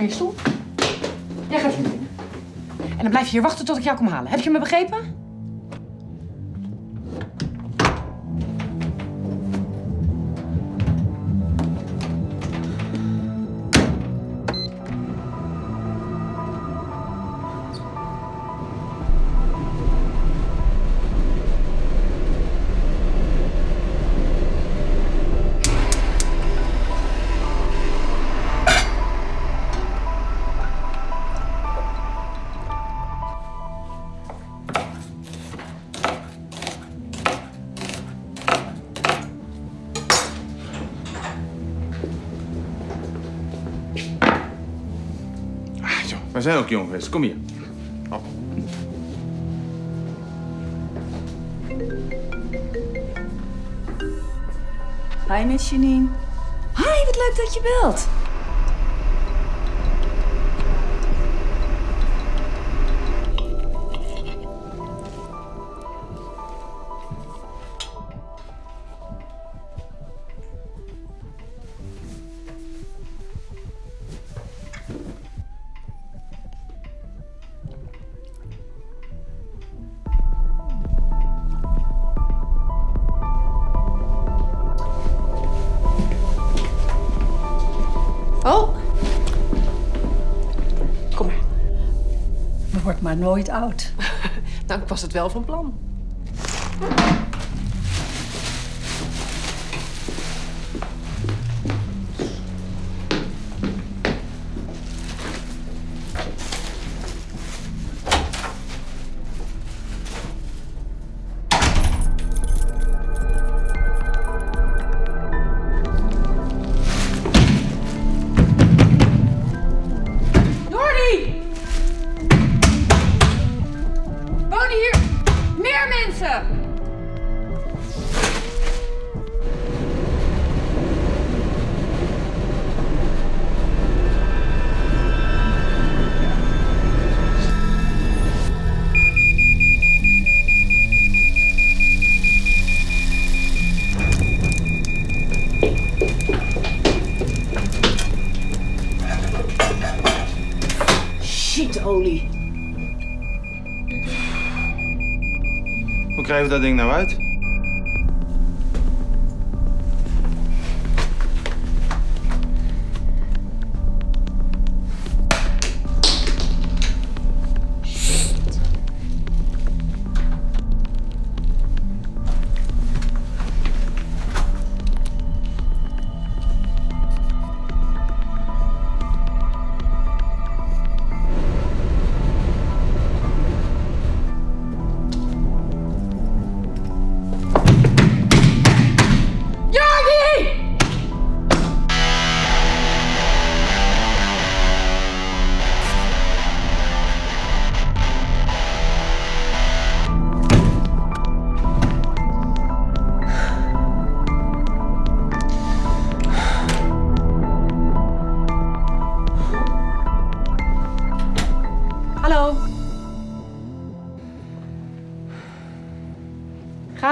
naar je stoel. Jij gaat hier binnen. En dan blijf je hier wachten tot ik jou kom halen. Heb je me begrepen? Wij zijn ook jong. Kom hier. Op. Hi, Miss Janine. Hi, wat leuk dat je belt. Maar nooit oud. Nou, ik was het wel van plan. Times the thing now, right?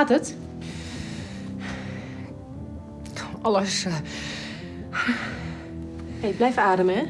Gaat het? Alles. eh, Hey, blijf ademen, hè?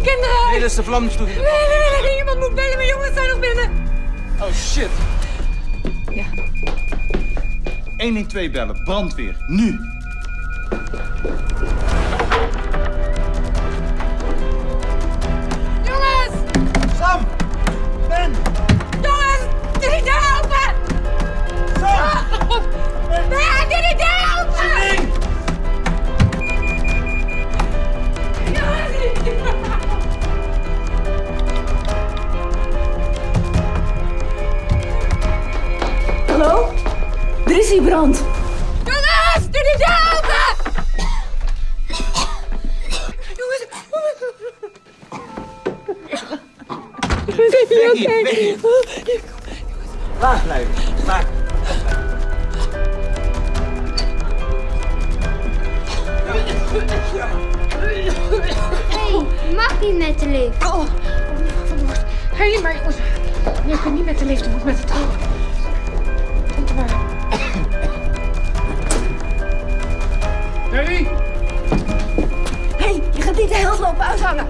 De kinderen... Nee, dat is de vlamstoel. Nee, nee, nee, iemand moet bellen. Mijn jongens zijn nog binnen. Oh shit. Ja. 112 bellen, brandweer, nu. Becky! Laag blijven. Laag. Hé, je mag niet met de lift. Oh, van de worst. Hé, maar jongens. Nee, ik kan niet met de lift, ik moet met de trap. Komt er maar. Hey! Hé, hey, je gaat niet de helft lopen uithangen.